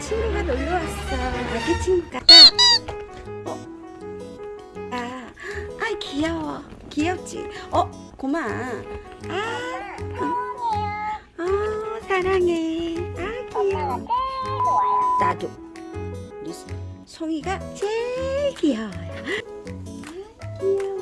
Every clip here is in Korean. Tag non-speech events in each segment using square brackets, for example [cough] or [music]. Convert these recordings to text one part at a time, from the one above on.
친구가 놀러 왔어. 아기 친구가. 어? 아, 아 귀여워. 귀엽지? 어, 고마. 아, 어, 어, 사랑해. 아, 귀여워. 나도. 우리 송이가 제일 귀여워요. 아, 귀여워.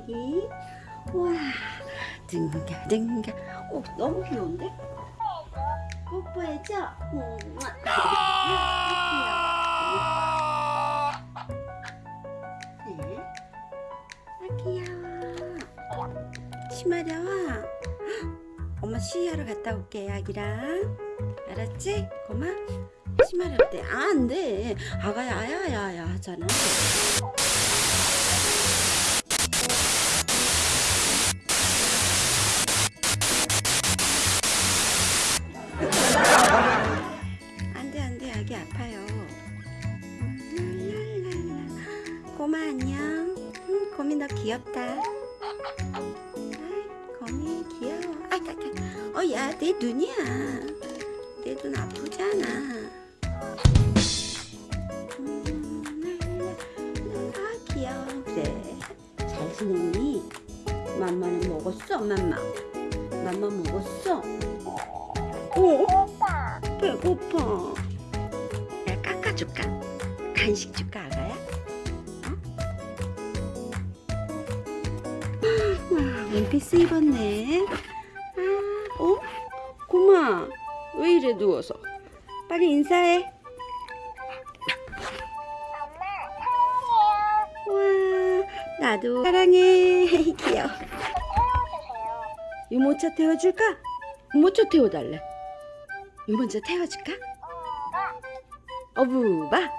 애기? 와, 등가, 등가. 오, 너무 귀여운데? 뽀뽀해줘. 음, 귀여워. 아, 귀여워. 치마려워. 엄마 시야로 갔다 올게, 아기랑. 알았지? 고마? 치마려 때. 아, 안 돼. 아가야, 아야야야 하잖아. 안녕. 음, 고미 너 귀엽다. 아이, 거미 귀여워. 아, 아, 아. 어, 야, 내 눈이야. 내 눈 아프잖아. 음. 아, 귀여워. 그래. 잘 지냈니? 맘마는 먹었어, 맘마. 맘마 먹었어? 어? 배고파. 내가 깎아줄까? 간식 줄까, 원피스 입었네. 아, 어? 고마. 왜 이래 누워서? 빨리 인사해. 와, 나도 사랑해. [laughs] 귀여워. 유모차 태워줄까? 유모차 태워달래. 유모차 태워줄까? 어부바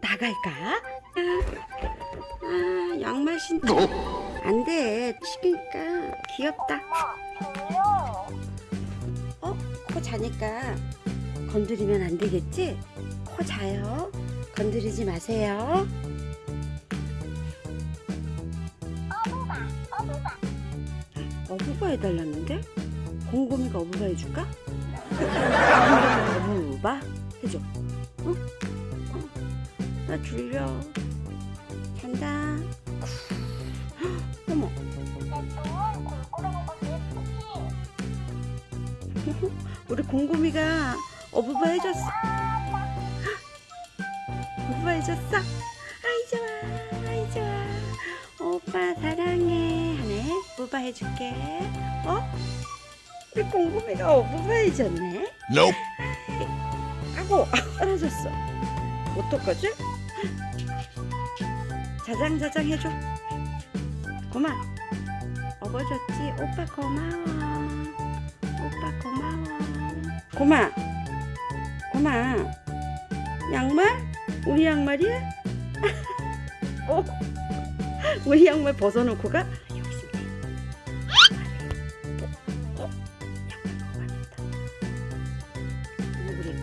나갈까? 아, 아 양말 신자 안돼 시키니까 귀엽다 어? 코 자니까 건드리면 안 되겠지? 코 자요 건드리지 마세요 어부바 해달랐는데? 곰곰이가 어부바 해줄까? 어부바 해줘 어? 어? 나 졸려 잔다 [laughs] 우리 곰곰이가 어부바 해줬어. 어부바 해줬어. 아이 좋아. 아이 좋아. 오빠 사랑해. 하네. 어부바 해줄게. 어? 우리 곰곰이가 어부바 해줬네. Nope. 아고 떨어졌어. 어떡하지? 자장자장 해줘. 고마 업어줬지? 오빠 고마워 오빠 고마워 고마 고마 양말? 우리 양말이야? [laughs] 어? 우리 양말 벗어놓고 가? 있네 어?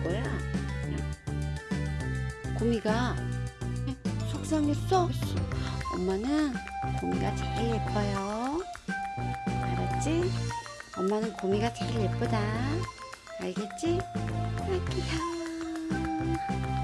거야? 고미가 속상했어? 엄마는 고미가 제일 예뻐요 알았지? 엄마는 고미가 제일 예쁘다 알겠지? 아 귀여워